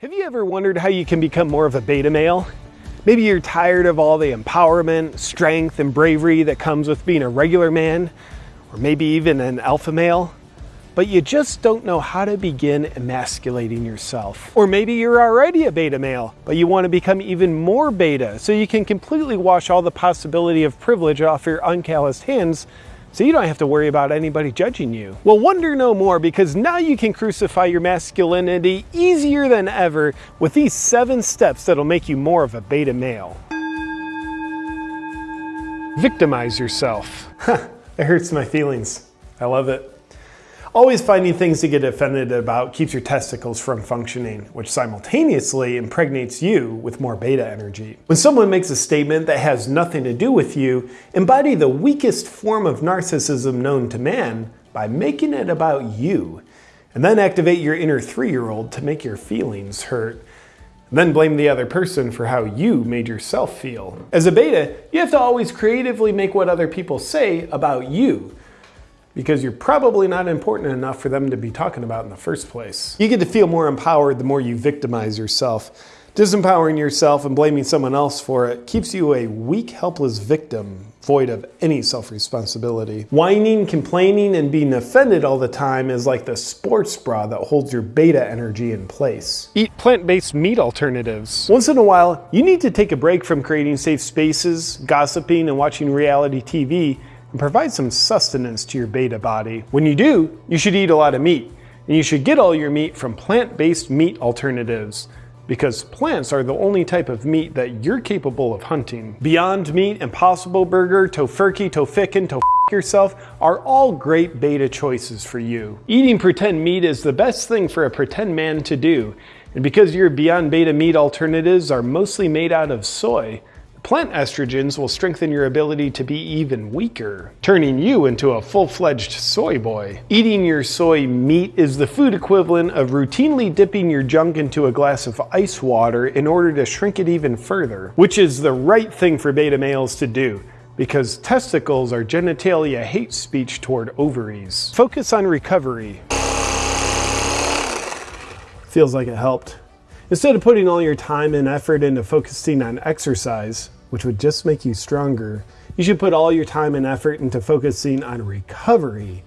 Have you ever wondered how you can become more of a beta male? Maybe you're tired of all the empowerment, strength, and bravery that comes with being a regular man, or maybe even an alpha male, but you just don't know how to begin emasculating yourself. Or maybe you're already a beta male, but you want to become even more beta so you can completely wash all the possibility of privilege off your uncalloused hands so you don't have to worry about anybody judging you. Well, wonder no more because now you can crucify your masculinity easier than ever with these seven steps that'll make you more of a beta male. Victimize yourself. Huh, it hurts my feelings. I love it. Always finding things to get offended about keeps your testicles from functioning, which simultaneously impregnates you with more beta energy. When someone makes a statement that has nothing to do with you, embody the weakest form of narcissism known to man by making it about you. And then activate your inner three-year-old to make your feelings hurt. And then blame the other person for how you made yourself feel. As a beta, you have to always creatively make what other people say about you because you're probably not important enough for them to be talking about in the first place. You get to feel more empowered the more you victimize yourself. Disempowering yourself and blaming someone else for it keeps you a weak, helpless victim, void of any self-responsibility. Whining, complaining, and being offended all the time is like the sports bra that holds your beta energy in place. Eat plant-based meat alternatives. Once in a while, you need to take a break from creating safe spaces, gossiping, and watching reality TV and provide some sustenance to your beta body. When you do, you should eat a lot of meat, and you should get all your meat from plant-based meat alternatives because plants are the only type of meat that you're capable of hunting. Beyond Meat, Impossible Burger, Tofurky, Tofikin, To yourself are all great beta choices for you. Eating pretend meat is the best thing for a pretend man to do, and because your Beyond Beta meat alternatives are mostly made out of soy, Plant estrogens will strengthen your ability to be even weaker, turning you into a full-fledged soy boy. Eating your soy meat is the food equivalent of routinely dipping your junk into a glass of ice water in order to shrink it even further, which is the right thing for beta males to do because testicles are genitalia hate speech toward ovaries. Focus on recovery. Feels like it helped. Instead of putting all your time and effort into focusing on exercise, which would just make you stronger, you should put all your time and effort into focusing on recovery,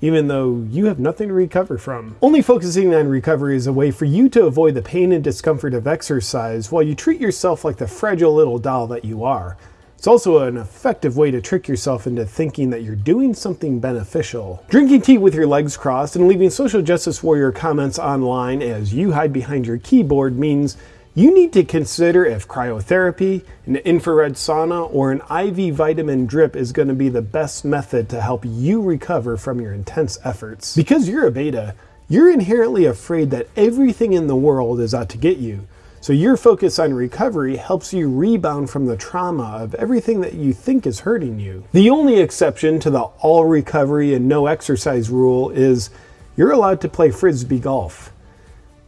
even though you have nothing to recover from. Only focusing on recovery is a way for you to avoid the pain and discomfort of exercise while you treat yourself like the fragile little doll that you are. It's also an effective way to trick yourself into thinking that you're doing something beneficial. Drinking tea with your legs crossed and leaving social justice warrior comments online as you hide behind your keyboard means you need to consider if cryotherapy, an infrared sauna, or an IV vitamin drip is going to be the best method to help you recover from your intense efforts. Because you're a beta, you're inherently afraid that everything in the world is out to get you. So your focus on recovery helps you rebound from the trauma of everything that you think is hurting you. The only exception to the all recovery and no exercise rule is you're allowed to play frisbee golf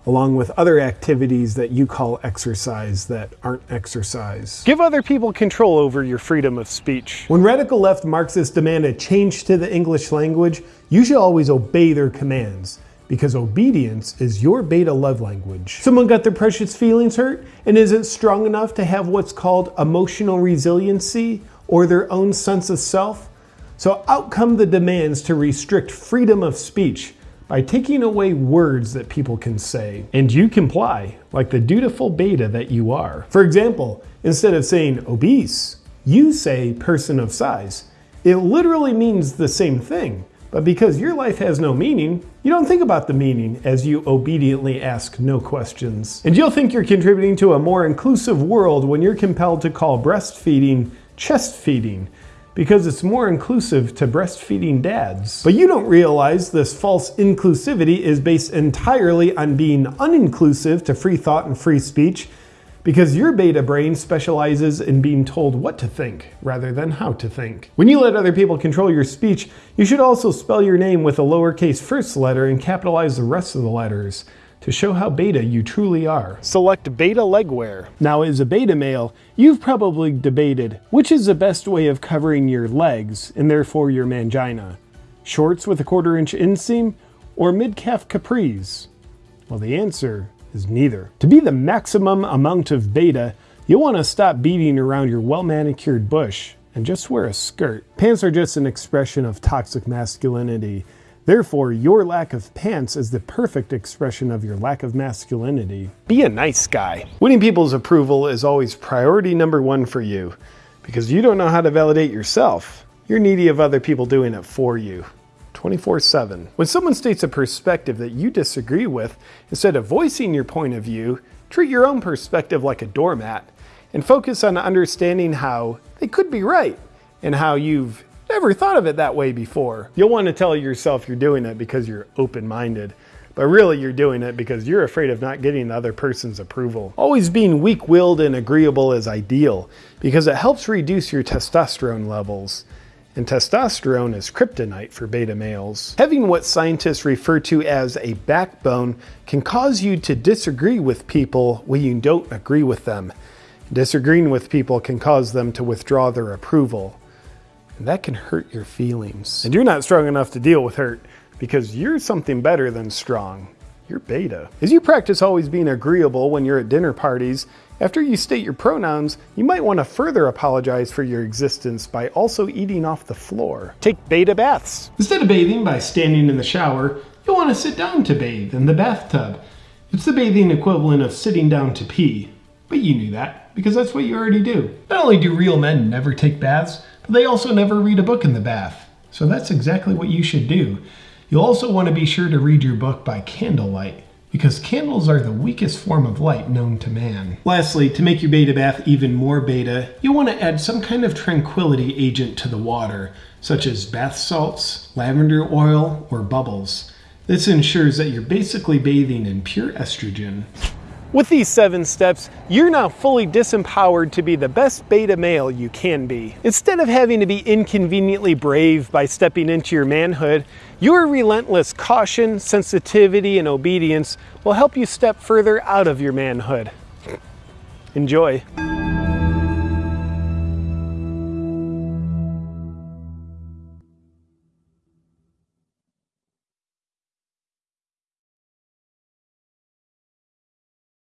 along with other activities that you call exercise that aren't exercise. Give other people control over your freedom of speech. When radical left Marxists demand a change to the English language, you should always obey their commands because obedience is your beta love language. Someone got their precious feelings hurt and isn't strong enough to have what's called emotional resiliency or their own sense of self. So out come the demands to restrict freedom of speech by taking away words that people can say. And you comply, like the dutiful beta that you are. For example, instead of saying obese, you say person of size. It literally means the same thing, but because your life has no meaning, you don't think about the meaning as you obediently ask no questions. And you'll think you're contributing to a more inclusive world when you're compelled to call breastfeeding chest feeding because it's more inclusive to breastfeeding dads. But you don't realize this false inclusivity is based entirely on being uninclusive to free thought and free speech because your beta brain specializes in being told what to think rather than how to think. When you let other people control your speech, you should also spell your name with a lowercase first letter and capitalize the rest of the letters to show how beta you truly are. Select beta legwear. Now as a beta male, you've probably debated which is the best way of covering your legs and therefore your mangina. Shorts with a quarter inch inseam or mid-calf capris? Well the answer is neither. To be the maximum amount of beta, you'll want to stop beating around your well manicured bush and just wear a skirt. Pants are just an expression of toxic masculinity. Therefore, your lack of pants is the perfect expression of your lack of masculinity. Be a nice guy. Winning people's approval is always priority number one for you because you don't know how to validate yourself. You're needy of other people doing it for you. 24 7. When someone states a perspective that you disagree with, instead of voicing your point of view, treat your own perspective like a doormat and focus on understanding how they could be right and how you've never thought of it that way before. You'll want to tell yourself you're doing it because you're open minded. But really, you're doing it because you're afraid of not getting the other person's approval. Always being weak willed and agreeable is ideal because it helps reduce your testosterone levels and testosterone is kryptonite for beta males. Having what scientists refer to as a backbone can cause you to disagree with people when you don't agree with them. Disagreeing with people can cause them to withdraw their approval. And that can hurt your feelings. And you're not strong enough to deal with hurt because you're something better than strong. You're beta. As you practice always being agreeable when you're at dinner parties, after you state your pronouns, you might want to further apologize for your existence by also eating off the floor. Take beta baths. Instead of bathing by standing in the shower, you'll want to sit down to bathe in the bathtub. It's the bathing equivalent of sitting down to pee. But you knew that, because that's what you already do. Not only do real men never take baths, but they also never read a book in the bath. So that's exactly what you should do. You'll also want to be sure to read your book by candlelight because candles are the weakest form of light known to man. Lastly, to make your beta bath even more beta, you'll want to add some kind of tranquility agent to the water, such as bath salts, lavender oil, or bubbles. This ensures that you're basically bathing in pure estrogen. With these seven steps, you're now fully disempowered to be the best beta male you can be. Instead of having to be inconveniently brave by stepping into your manhood, your relentless caution, sensitivity, and obedience will help you step further out of your manhood. Enjoy.